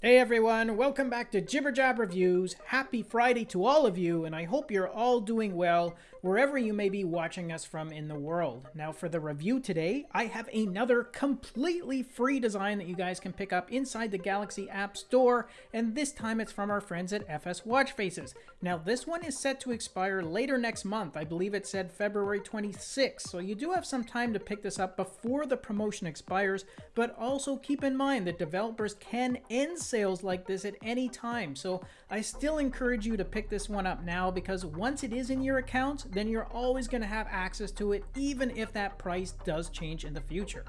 Hey everyone, welcome back to Jibber Jab Reviews. Happy Friday to all of you, and I hope you're all doing well wherever you may be watching us from in the world. Now for the review today, I have another completely free design that you guys can pick up inside the Galaxy App Store, and this time it's from our friends at FS Watch Faces. Now this one is set to expire later next month. I believe it said February 26th, so you do have some time to pick this up before the promotion expires, but also keep in mind that developers can end sales like this at any time. So I still encourage you to pick this one up now because once it is in your account, then you're always going to have access to it even if that price does change in the future.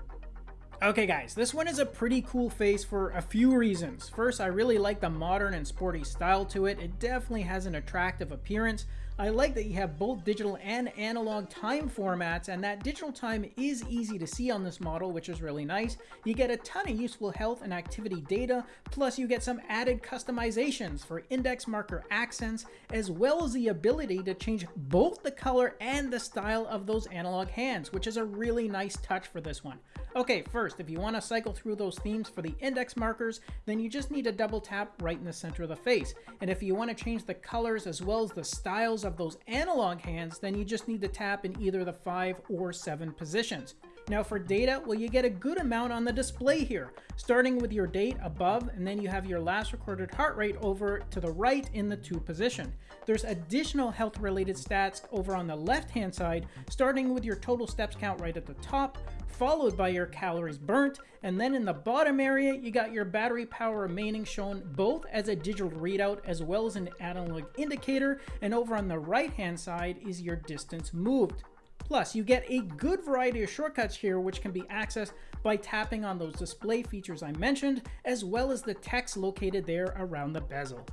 Okay guys, this one is a pretty cool face for a few reasons. First, I really like the modern and sporty style to it. It definitely has an attractive appearance. I like that you have both digital and analog time formats, and that digital time is easy to see on this model, which is really nice. You get a ton of useful health and activity data, plus you get some added customizations for index marker accents, as well as the ability to change both the color and the style of those analog hands, which is a really nice touch for this one. Okay, first, if you want to cycle through those themes for the index markers, then you just need to double tap right in the center of the face. And if you want to change the colors as well as the styles of those analog hands, then you just need to tap in either the 5 or 7 positions. Now for data, well you get a good amount on the display here, starting with your date above and then you have your last recorded heart rate over to the right in the 2 position. There's additional health related stats over on the left hand side, starting with your total steps count right at the top, followed by your calories burnt, and then in the bottom area you got your battery power remaining shown both as a digital readout as well as an analog indicator, and over on the right hand side is your distance moved. Plus, you get a good variety of shortcuts here which can be accessed by tapping on those display features I mentioned, as well as the text located there around the bezel.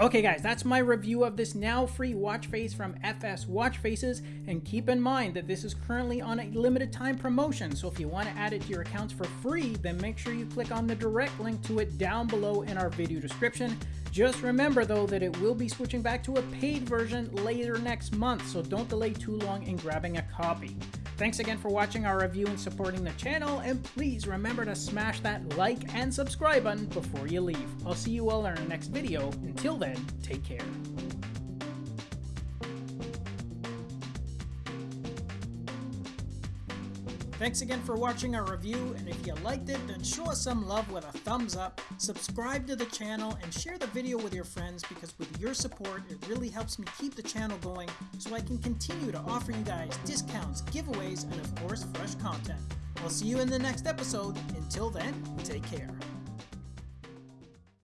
Okay guys, that's my review of this now free watch face from FS Watch Faces, and keep in mind that this is currently on a limited time promotion, so if you want to add it to your accounts for free, then make sure you click on the direct link to it down below in our video description. Just remember though that it will be switching back to a paid version later next month, so don't delay too long in grabbing a copy. Thanks again for watching our review and supporting the channel, and please remember to smash that like and subscribe button before you leave. I'll see you all in our next video. Until then, take care. Thanks again for watching our review, and if you liked it, then show us some love with a thumbs up, subscribe to the channel, and share the video with your friends because with your support, it really helps me keep the channel going so I can continue to offer you guys discounts, giveaways, and of course, fresh content. I'll see you in the next episode. Until then, take care.